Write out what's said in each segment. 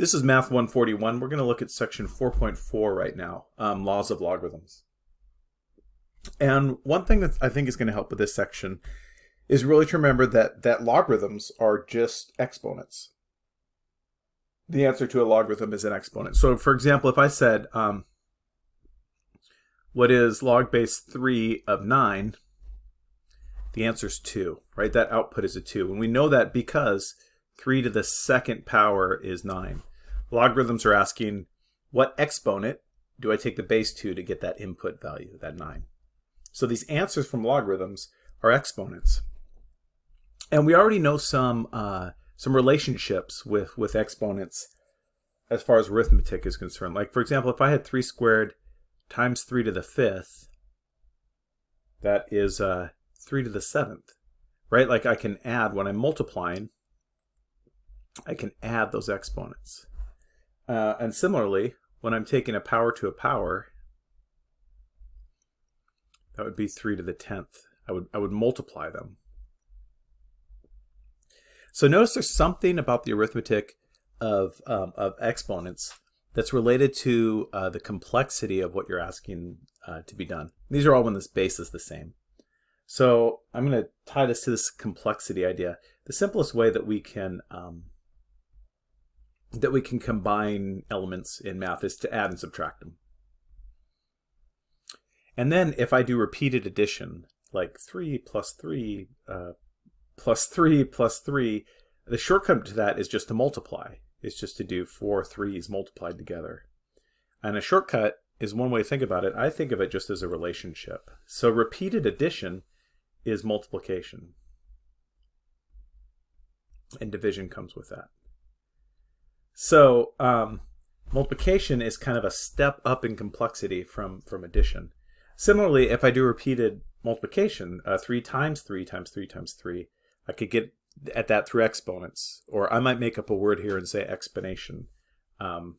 This is Math 141. We're going to look at section 4.4 right now, um, laws of logarithms. And one thing that I think is going to help with this section is really to remember that, that logarithms are just exponents. The answer to a logarithm is an exponent. So for example, if I said, um, what is log base 3 of 9, the answer is 2, right? That output is a 2. And we know that because 3 to the second power is 9. Logarithms are asking, what exponent do I take the base to to get that input value, that 9? So these answers from logarithms are exponents. And we already know some uh, some relationships with, with exponents as far as arithmetic is concerned. Like, for example, if I had 3 squared times 3 to the 5th, that is uh, 3 to the 7th, right? Like I can add, when I'm multiplying, I can add those exponents. Uh, and similarly, when I'm taking a power to a power, that would be 3 to the 10th. I would, I would multiply them. So notice there's something about the arithmetic of, um, of exponents that's related to uh, the complexity of what you're asking uh, to be done. These are all when this base is the same. So I'm going to tie this to this complexity idea. The simplest way that we can um, that we can combine elements in math is to add and subtract them. And then if I do repeated addition, like 3 plus 3 uh, plus 3 plus 3, the shortcut to that is just to multiply. It's just to do four threes multiplied together. And a shortcut is one way to think about it. I think of it just as a relationship. So repeated addition is multiplication. And division comes with that. So um, multiplication is kind of a step up in complexity from, from addition. Similarly, if I do repeated multiplication, uh, 3 times 3 times 3 times 3, I could get at that through exponents. Or I might make up a word here and say explanation. Um,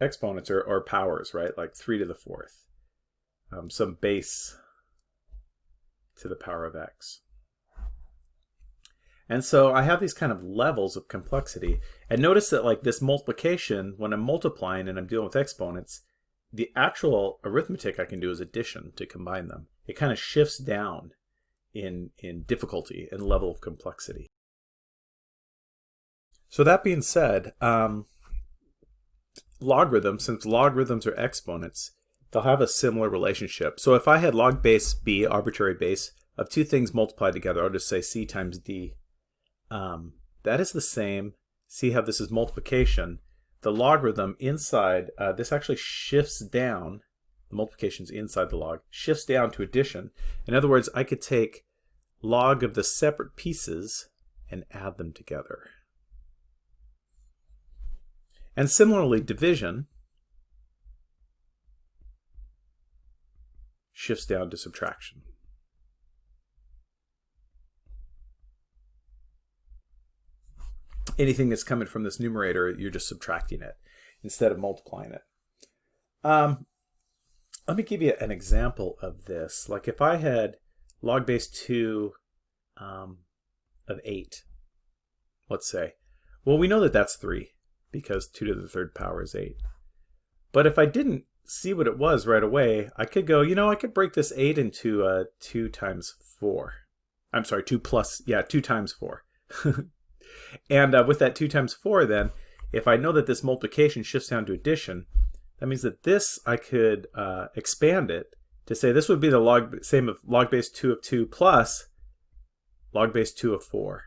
exponents are, are powers, right? Like 3 to the 4th. Um, some base to the power of x. And so I have these kind of levels of complexity. And notice that like this multiplication, when I'm multiplying and I'm dealing with exponents, the actual arithmetic I can do is addition to combine them. It kind of shifts down in, in difficulty and level of complexity. So that being said, um, logarithms, since logarithms are exponents, they'll have a similar relationship. So if I had log base b, arbitrary base, of two things multiplied together, I'll just say c times d um, that is the same. See how this is multiplication. The logarithm inside, uh, this actually shifts down, the multiplication's inside the log, shifts down to addition. In other words, I could take log of the separate pieces and add them together. And similarly, division shifts down to subtraction. Anything that's coming from this numerator, you're just subtracting it instead of multiplying it. Um, let me give you an example of this. Like if I had log base 2 um, of 8, let's say. Well, we know that that's 3 because 2 to the third power is 8. But if I didn't see what it was right away, I could go, you know, I could break this 8 into uh, 2 times 4. I'm sorry, 2 plus, yeah, 2 times 4. And uh, with that 2 times 4 then, if I know that this multiplication shifts down to addition, that means that this I could uh, expand it to say this would be the log same of log base 2 of 2 plus log base 2 of 4.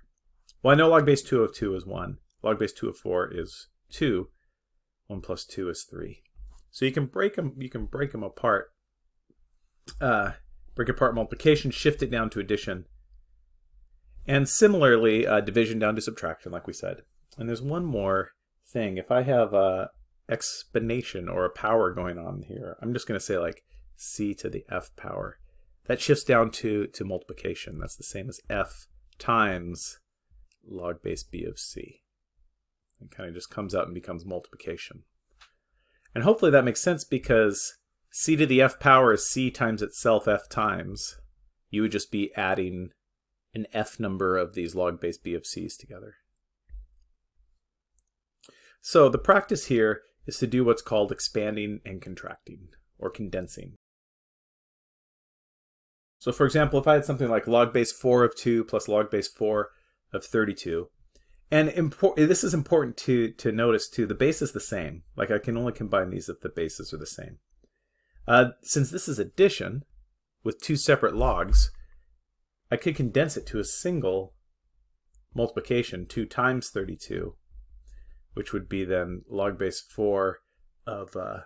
Well, I know log base 2 of 2 is 1. Log base 2 of 4 is 2. 1 plus 2 is 3. So you can break them, you can break them apart. Uh, break apart multiplication, shift it down to addition, and similarly, uh, division down to subtraction, like we said. And there's one more thing. If I have a exponentiation or a power going on here, I'm just going to say like c to the f power. That shifts down to, to multiplication. That's the same as f times log base b of c. It kind of just comes out and becomes multiplication. And hopefully that makes sense because c to the f power is c times itself f times. You would just be adding an f number of these log base b of c's together. So the practice here is to do what's called expanding and contracting, or condensing. So for example, if I had something like log base 4 of 2 plus log base 4 of 32, and this is important to, to notice too, the base is the same. Like I can only combine these if the bases are the same. Uh, since this is addition with two separate logs, I could condense it to a single multiplication, 2 times 32, which would be then log base 4 of uh,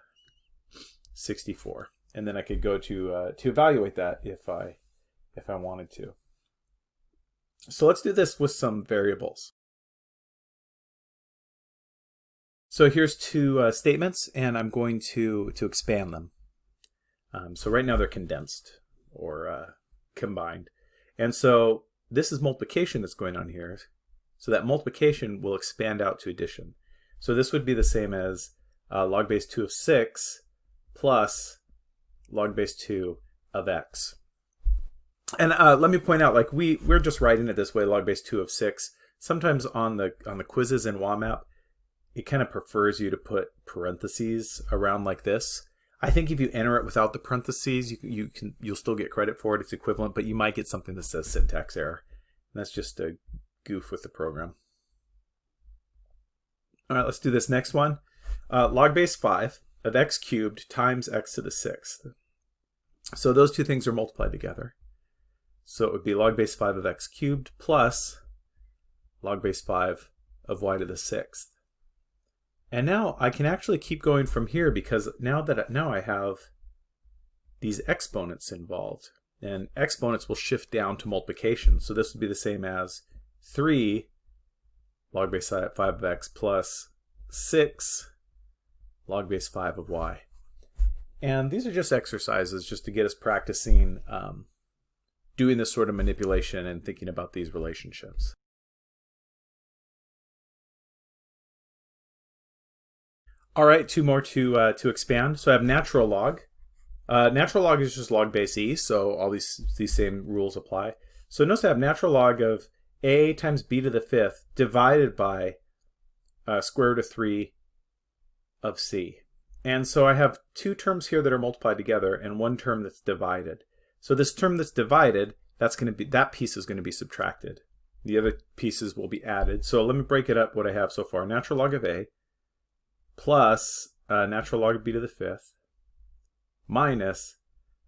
64 and then I could go to uh, to evaluate that if I if I wanted to. So let's do this with some variables. So here's two uh, statements, and I'm going to to expand them. Um, so right now they're condensed or uh, combined, and so this is multiplication that's going on here. So that multiplication will expand out to addition. So this would be the same as uh, log base 2 of 6 plus log base 2 of x. And uh, let me point out, like we we're just writing it this way, log base 2 of 6. Sometimes on the on the quizzes in WAMAP, it kind of prefers you to put parentheses around like this. I think if you enter it without the parentheses, you, you can you'll still get credit for it. It's equivalent, but you might get something that says syntax error. And that's just a goof with the program. All right, let's do this next one. Uh, log base 5 of x cubed times x to the sixth. So those two things are multiplied together. So it would be log base 5 of x cubed plus log base 5 of y to the sixth. And now I can actually keep going from here because now that now I have these exponents involved. And exponents will shift down to multiplication. So this would be the same as 3 log base 5 of x plus 6 log base 5 of y. And these are just exercises just to get us practicing um, doing this sort of manipulation and thinking about these relationships. All right, two more to uh, to expand. So I have natural log. Uh, natural log is just log base e, so all these these same rules apply. So notice I have natural log of a times b to the fifth divided by uh, square root of 3 of c. And so I have two terms here that are multiplied together and one term that's divided. So this term that's divided, that's going to be that piece is going to be subtracted. The other pieces will be added. So let me break it up what I have so far. Natural log of a plus uh, natural log of b to the fifth minus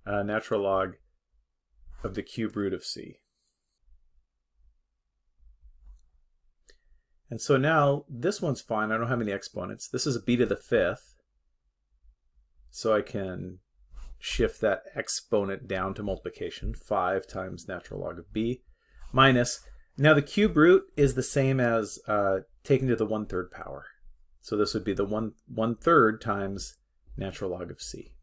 uh, natural log of the cube root of c. And so now this one's fine. I don't have any exponents. This is a b to the fifth. So I can shift that exponent down to multiplication. 5 times natural log of b minus. Now the cube root is the same as uh, taking to the 1 third power. So this would be the 1, one third times natural log of c.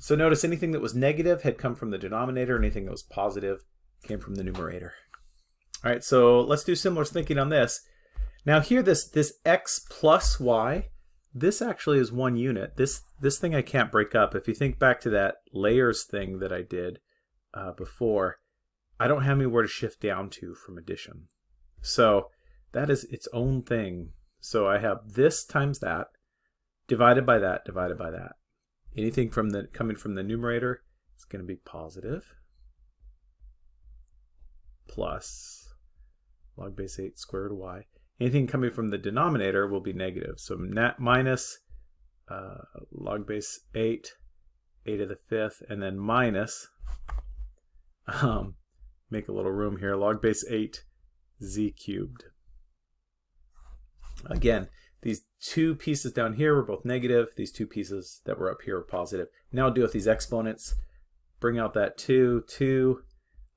So notice anything that was negative had come from the denominator. Anything that was positive came from the numerator. All right, so let's do similar thinking on this. Now here, this, this x plus y, this actually is one unit. This, this thing I can't break up. If you think back to that layers thing that I did uh, before, I don't have anywhere to shift down to from addition. So that is its own thing. So I have this times that, divided by that, divided by that. Anything from the coming from the numerator is going to be positive plus log base 8 squared y. Anything coming from the denominator will be negative. So net minus uh, log base 8, 8 to the fifth, and then minus, um, make a little room here, log base 8 z cubed. Again, these two pieces down here were both negative. These two pieces that were up here were positive. Now I'll deal with these exponents. Bring out that 2, 2,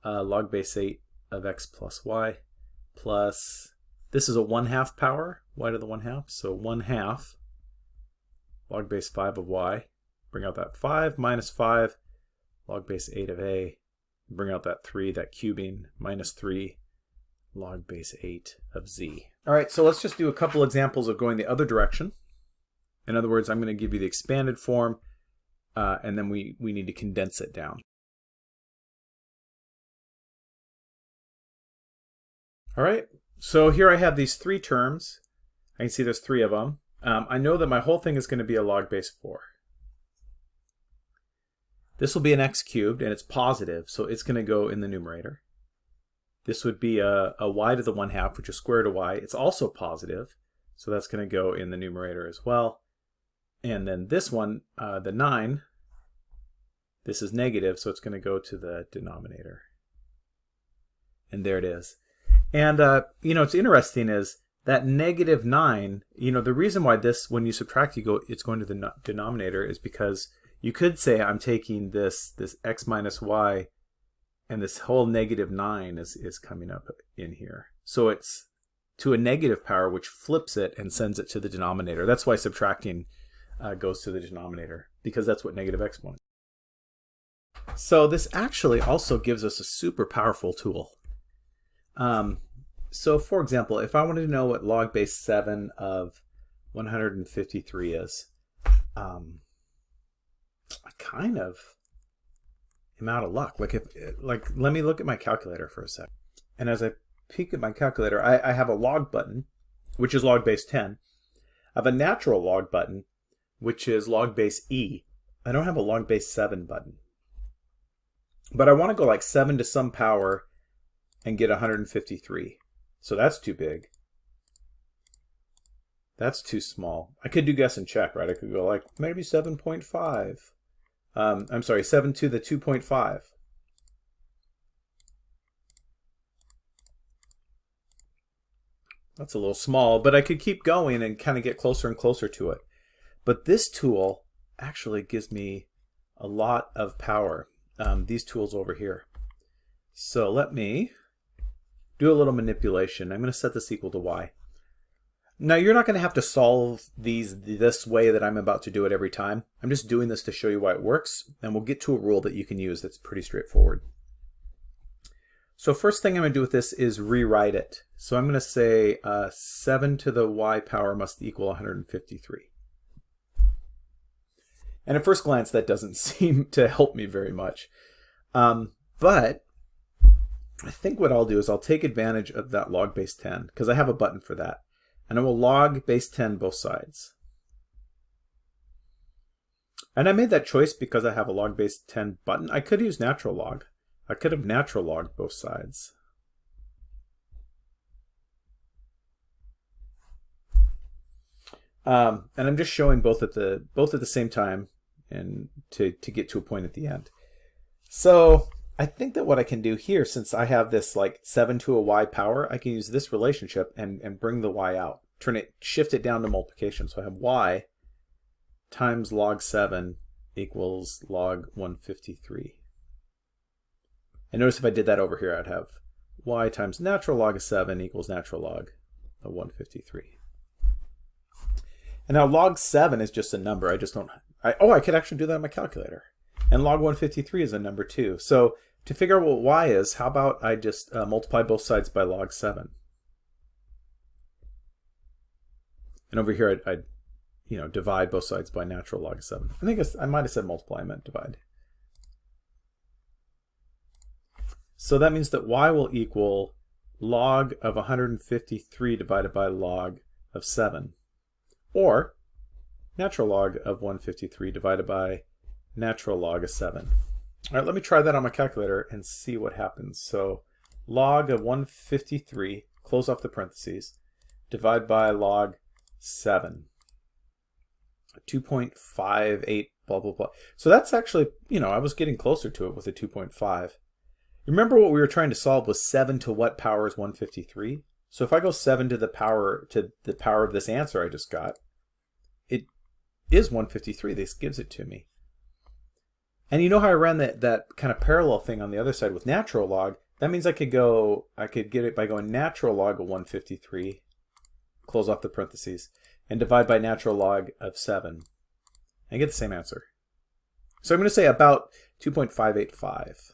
uh, log base 8 of x plus y plus this is a 1 half power, y to the 1 half, so 1 half log base 5 of y. Bring out that 5 minus 5 log base 8 of a. Bring out that 3, that cubing, minus 3 log base 8 of z. All right, so let's just do a couple examples of going the other direction. In other words, I'm going to give you the expanded form, uh, and then we, we need to condense it down. All right, so here I have these three terms. I can see there's three of them. Um, I know that my whole thing is going to be a log base 4. This will be an x cubed, and it's positive, so it's going to go in the numerator. This would be a, a y to the 1 half, which is square root of y. It's also positive, so that's going to go in the numerator as well. And then this one, uh, the 9, this is negative, so it's going to go to the denominator. And there it is. And, uh, you know, what's interesting is that negative 9, you know, the reason why this, when you subtract, you go, it's going to the denominator is because you could say I'm taking this, this x minus y, and this whole negative 9 is, is coming up in here. So it's to a negative power, which flips it and sends it to the denominator. That's why subtracting uh, goes to the denominator, because that's what negative exponent. So this actually also gives us a super powerful tool. Um, so for example, if I wanted to know what log base 7 of 153 is, um, I kind of am out of luck. Like if, like, let me look at my calculator for a sec. And as I peek at my calculator, I, I have a log button, which is log base 10. I have a natural log button, which is log base E. I don't have a log base 7 button. But I want to go like 7 to some power and get 153. So that's too big. That's too small. I could do guess and check, right? I could go like maybe 7.5. Um, I'm sorry, 7 to the 2.5. That's a little small, but I could keep going and kind of get closer and closer to it. But this tool actually gives me a lot of power, um, these tools over here. So let me do a little manipulation. I'm going to set this equal to y. Now you're not going to have to solve these this way that I'm about to do it every time. I'm just doing this to show you why it works, and we'll get to a rule that you can use that's pretty straightforward. So first thing I'm going to do with this is rewrite it. So I'm going to say uh, 7 to the y power must equal 153. And at first glance, that doesn't seem to help me very much. Um, but I think what I'll do is I'll take advantage of that log base 10 because I have a button for that. And I will log base 10 both sides. And I made that choice because I have a log base 10 button. I could use natural log. I could have natural logged both sides. Um, and I'm just showing both at the both at the same time and to, to get to a point at the end. So I think that what I can do here, since I have this like 7 to a y power, I can use this relationship and, and bring the y out. Turn it, shift it down to multiplication. So I have y times log 7 equals log 153. And notice if I did that over here, I'd have y times natural log of 7 equals natural log of 153. And now log 7 is just a number. I just don't... I, oh, I could actually do that on my calculator. And log 153 is a number too. So to figure out what y is, how about I just uh, multiply both sides by log 7? And over here, I'd, I'd, you know, divide both sides by natural log of 7. I think I might have said multiply, I meant divide. So that means that y will equal log of 153 divided by log of 7. Or natural log of 153 divided by natural log of 7. All right, let me try that on my calculator and see what happens. So log of 153, close off the parentheses, divide by log 7. 2.58, blah, blah, blah. So that's actually, you know, I was getting closer to it with a 2.5. Remember what we were trying to solve was 7 to what power is 153? So if I go 7 to the power to the power of this answer I just got, it is 153. This gives it to me. And you know how I ran that, that kind of parallel thing on the other side with natural log? That means I could go, I could get it by going natural log of 153, close off the parentheses, and divide by natural log of 7, and get the same answer. So I'm going to say about 2.585.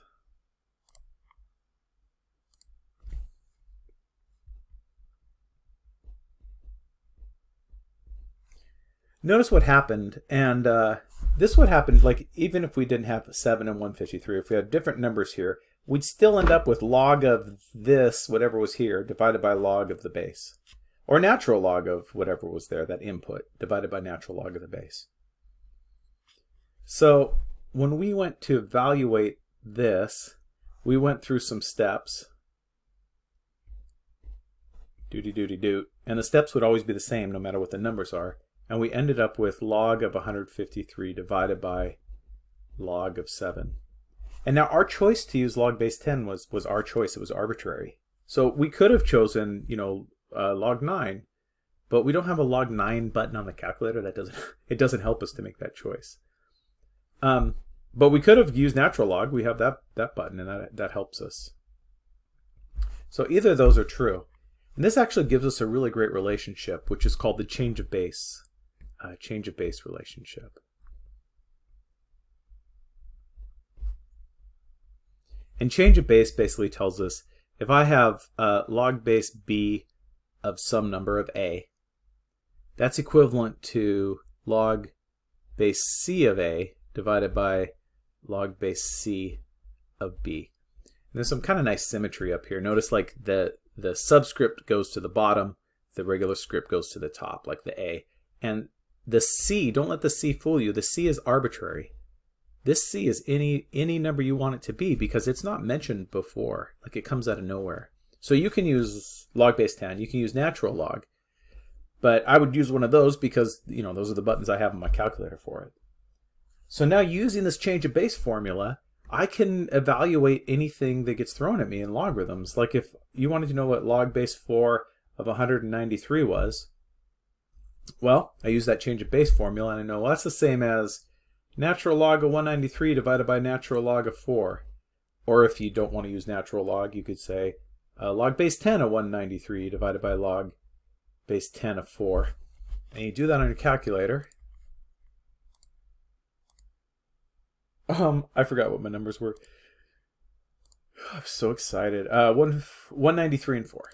Notice what happened, and uh, this would happen, like, even if we didn't have 7 and 153, if we had different numbers here, we'd still end up with log of this, whatever was here, divided by log of the base. or natural log of whatever was there, that input, divided by natural log of the base. So when we went to evaluate this, we went through some steps. Doody doody doot. And the steps would always be the same no matter what the numbers are. And we ended up with log of 153 divided by log of 7. And now our choice to use log base 10 was, was our choice. It was arbitrary. So we could have chosen, you know, uh, log 9, but we don't have a log 9 button on the calculator. That doesn't, it doesn't help us to make that choice. Um, but we could have used natural log. We have that, that button, and that, that helps us. So either of those are true. And this actually gives us a really great relationship, which is called the change of base, uh, change of base relationship. And change of base basically tells us if I have uh, log base b of some number of a, that's equivalent to log base c of a divided by log base c of b. And there's some kind of nice symmetry up here. Notice like the, the subscript goes to the bottom, the regular script goes to the top, like the a. And the c, don't let the c fool you, the c is arbitrary. This c is any, any number you want it to be because it's not mentioned before, like it comes out of nowhere. So you can use log base 10, you can use natural log, but I would use one of those because, you know, those are the buttons I have on my calculator for it. So now using this change of base formula, I can evaluate anything that gets thrown at me in logarithms. Like if you wanted to know what log base 4 of 193 was, well, I use that change of base formula and I know well, that's the same as natural log of 193 divided by natural log of 4. Or if you don't want to use natural log, you could say uh, log base 10 of 193 divided by log base 10 of 4. And you do that on your calculator. Um, I forgot what my numbers were. I'm so excited. Uh, one, 193 and 4.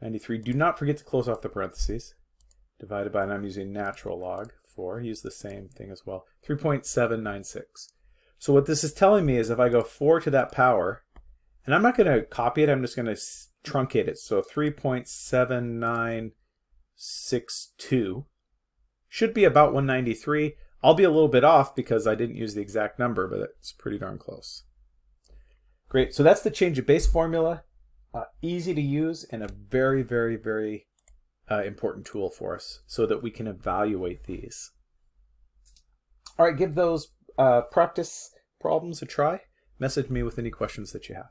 93. Do not forget to close off the parentheses. Divided by, and I'm using natural log 4. Use the same thing as well. 3.796. So what this is telling me is if I go 4 to that power, and I'm not going to copy it, I'm just going to truncate it. So 3.7962 should be about 193. I'll be a little bit off because I didn't use the exact number, but it's pretty darn close. Great, so that's the change of base formula. Uh, easy to use and a very, very, very uh, important tool for us so that we can evaluate these. All right, give those uh, practice problems a try. Message me with any questions that you have.